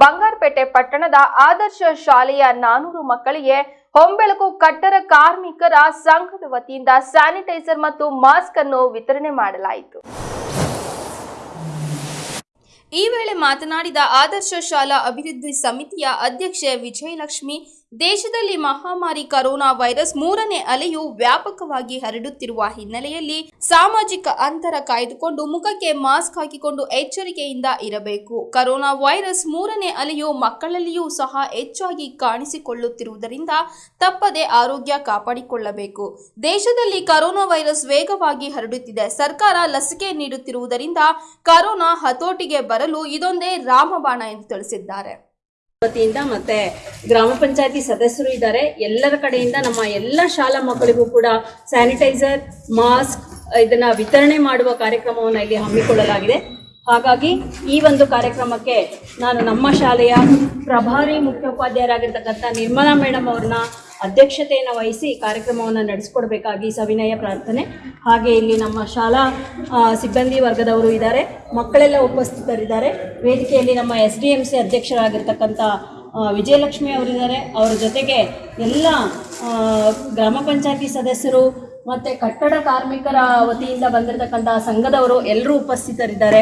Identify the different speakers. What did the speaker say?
Speaker 1: ಬಂಗಾರಪೇಟೆ ಪಟ್ಟಣದ ಆದರ್ಶ ಶಾಲೆಯ ನಾನೂರು ಮಕ್ಕಳಿಗೆ ಹೊಂಬೆಳಕು ಕಟ್ಟಡ ಕಾರ್ಮಿಕರ ಸಂಘದ ವತಿಯಿಂದ ಸ್ಯಾನಿಟೈಸರ್ ಮತ್ತು ಮಾಸ್ಕ್ ಅನ್ನು ವಿತರಣೆ ಮಾಡಲಾಯಿತು. ಈ ವೇಳೆ ಮಾತನಾಡಿದ ಆದರ್ಶ ಶಾಲಾ ಅಭಿವೃದ್ಧಿ ಸಮಿತಿಯ ಅಧ್ಯಕ್ಷೆ ವಿಜಯಲಕ್ಷ್ಮಿ ದೇಶದಲ್ಲಿ ಮಹಾಮಾರಿ ಕರೋನಾ ವೈರಸ್ ಮೂರನೇ ಅಲೆಯು ವ್ಯಾಪಕವಾಗಿ ಹರಡುತ್ತಿರುವ ಹಿನ್ನೆಲೆಯಲ್ಲಿ ಸಾಮಾಜಿಕ ಅಂತರ ಕಾಯ್ದುಕೊಂಡು ಮುಖಕ್ಕೆ ಮಾಸ್ಕ್ ಹಾಕಿಕೊಂಡು ಎಚ್ಚರಿಕೆಯಿಂದ ಇರಬೇಕು. ಕರೋನಾ ವೈರಸ್ ಮೂರನೇ ಅಲೆಯು ಮಕ್ಕಳಲ್ಲಿಯೂ ಸಹ ಹೆಚ್ಚಾಗಿ ಕಾಣಿಸಿಕೊಳ್ಳುತ್ತಿರುವುದರಿಂದ ತಪ್ಪದೆ ಆರೋಗ್ಯ ಕಾಪಾಡಿಕೊಳ್ಳಬೇಕು. ದೇಶದಲ್ಲಿ ಕರೋನಾ ವೈರಸ್ ವೇಗವಾಗಿ ಹರಡುತ್ತಿದೆ. ಸರ್ಕಾರ ಲಸಿಕೆ ನೀಡುತ್ತಿರುವುದರಿಂದ ಕರೋನಾ ಹತೋಟಿಗೆ ಬರಲು ಇದೊಂದೇ ರಾಮಬಾಣ ಎಂದು ತಿಳಿಸಿದ್ದಾರೆ.
Speaker 2: ವತಿಯಿಂದ ಮತ್ತೆ ಗ್ರಾಮ ಪಂಚಾಯತಿ ಸದಸ್ಯರು ಇದ್ದಾರೆ. ಎಲ್ಲರ ಕಡೆಯಿಂದ ನಮ್ಮ ಎಲ್ಲ ಶಾಲಾ ಮಕ್ಕಳಿಗೂ ಕೂಡ ಸ್ಯಾನಿಟೈಸರ್ ಮಾಸ್ಕ್ ಇದನ್ನ ವಿತರಣೆ ಮಾಡುವ ಕಾರ್ಯಕ್ರಮವನ್ನು ಇಲ್ಲಿ ಹಮ್ಮಿಕೊಳ್ಳಲಾಗಿದೆ. ಹಾಗಾಗಿ ಈ ಒಂದು ಕಾರ್ಯಕ್ರಮಕ್ಕೆ ನಾನು ನಮ್ಮ ಶಾಲೆಯ ಪ್ರಭಾರಿ ಮುಖ್ಯೋಪಾಧ್ಯಾಯರಾಗಿರ್ತಕ್ಕಂಥ ನಿರ್ಮಲಾ ಮೇಡಮ್ ಅವ್ರನ್ನ ಅಧ್ಯಕ್ಷತೆಯನ್ನು ವಹಿಸಿ ಕಾರ್ಯಕ್ರಮವನ್ನು ನಡೆಸ್ಕೊಡ್ಬೇಕಾಗಿ ಸವಿನಯ ಪ್ರಾರ್ಥನೆ. ಹಾಗೆ ಇಲ್ಲಿ ನಮ್ಮ ಶಾಲಾ ಸಿಬ್ಬಂದಿ ವರ್ಗದವರು ಇದ್ದಾರೆ. ಮಕ್ಕಳೆಲ್ಲ ಉಪಸ್ಥಿತರಿದ್ದಾರೆ. ವೇದಿಕೆಯಲ್ಲಿ ನಮ್ಮ ಎಸ್ ಡಿ ಎಂ ಸಿ ಅಧ್ಯಕ್ಷರಾಗಿರ್ತಕ್ಕಂಥ ವಿಜಯಲಕ್ಷ್ಮಿ ಅವರಿದ್ದಾರೆ. ಅವರ ಜೊತೆಗೆ ಎಲ್ಲ ಗ್ರಾಮ ಪಂಚಾಯತಿ ಸದಸ್ಯರು ಮತ್ತು ಕಟ್ಟಡ ಕಾರ್ಮಿಕರ ವತಿಯಿಂದ ಬಂದಿರತಕ್ಕಂಥ ಸಂಘದವರು ಎಲ್ಲರೂ ಉಪಸ್ಥಿತರಿದ್ದಾರೆ.